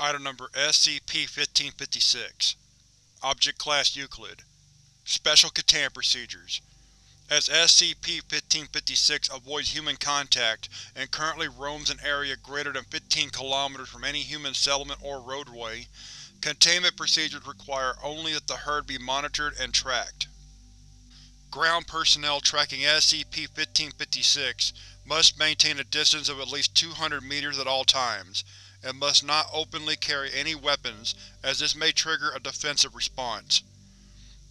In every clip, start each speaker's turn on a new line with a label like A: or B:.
A: Item Number SCP-1556 Object Class Euclid. Special Containment Procedures. As SCP-1556 avoids human contact and currently roams an area greater than 15 km from any human settlement or roadway, containment procedures require only that the herd be monitored and tracked. Ground personnel tracking SCP-1556 must maintain a distance of at least 200 meters at all times, and must not openly carry any weapons, as this may trigger a defensive response.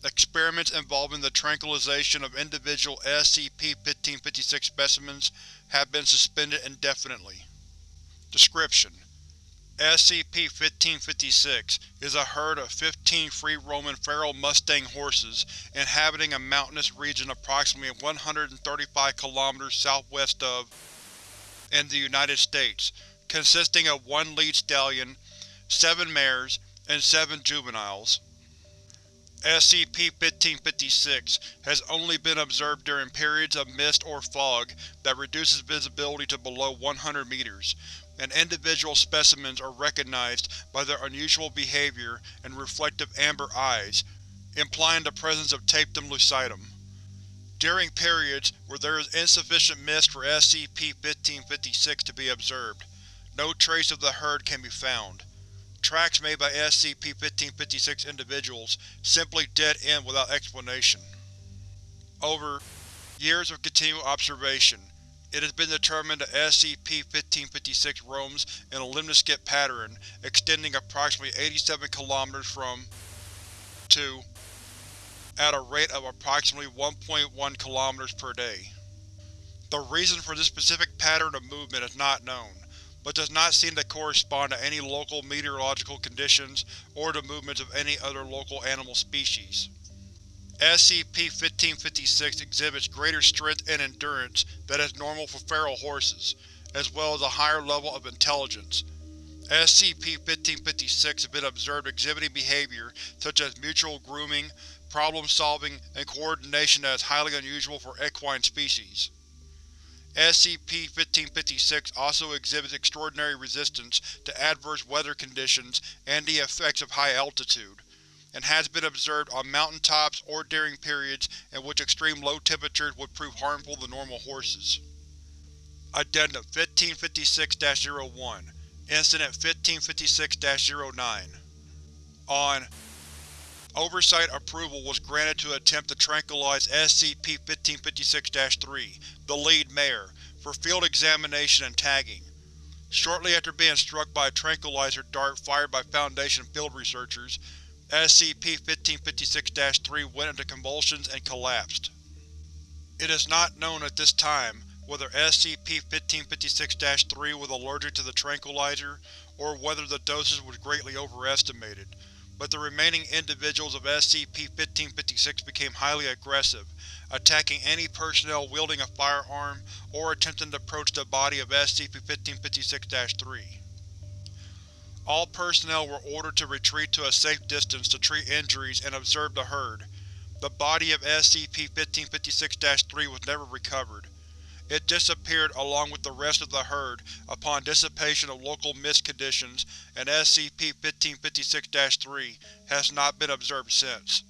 A: Experiments involving the tranquilization of individual SCP-1556 specimens have been suspended indefinitely. Description: SCP-1556 is a herd of 15 free-roaming feral Mustang horses inhabiting a mountainous region approximately 135 km southwest of in the United States, consisting of one lead stallion, seven mares, and seven juveniles. SCP-1556 has only been observed during periods of mist or fog that reduces visibility to below 100 meters, and individual specimens are recognized by their unusual behavior and reflective amber eyes, implying the presence of tapetum lucidum. During periods where there is insufficient mist for SCP-1556 to be observed, no trace of the herd can be found. Tracks made by SCP-1556 individuals simply dead end without explanation. Over years of continual observation, it has been determined that SCP-1556 roams in a lemniscate pattern extending approximately 87 km from to at a rate of approximately 1.1 km per day. The reason for this specific pattern of movement is not known, but does not seem to correspond to any local meteorological conditions or the movements of any other local animal species. SCP-1556 exhibits greater strength and endurance than is normal for feral horses, as well as a higher level of intelligence. SCP-1556 has been observed exhibiting behavior such as mutual grooming, problem-solving, and coordination that is highly unusual for equine species. SCP-1556 also exhibits extraordinary resistance to adverse weather conditions and the effects of high altitude, and has been observed on mountain tops or during periods in which extreme low temperatures would prove harmful to normal horses. Addendum 1556-01 Incident 1556-09 On Oversight approval was granted to attempt to tranquilize SCP-1556-3, the lead mare, for field examination and tagging. Shortly after being struck by a tranquilizer dart fired by Foundation field researchers, SCP-1556-3 went into convulsions and collapsed. It is not known at this time whether SCP-1556-3 was allergic to the tranquilizer, or whether the dosage was greatly overestimated, but the remaining individuals of SCP-1556 became highly aggressive, attacking any personnel wielding a firearm or attempting to approach the body of SCP-1556-3. All personnel were ordered to retreat to a safe distance to treat injuries and observe the herd. The body of SCP-1556-3 was never recovered. It disappeared along with the rest of the herd upon dissipation of local mist conditions and SCP-1556-3 has not been observed since.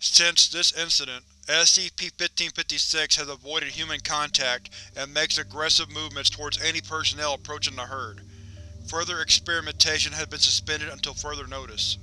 A: Since this incident, SCP-1556 has avoided human contact and makes aggressive movements towards any personnel approaching the herd. Further experimentation has been suspended until further notice.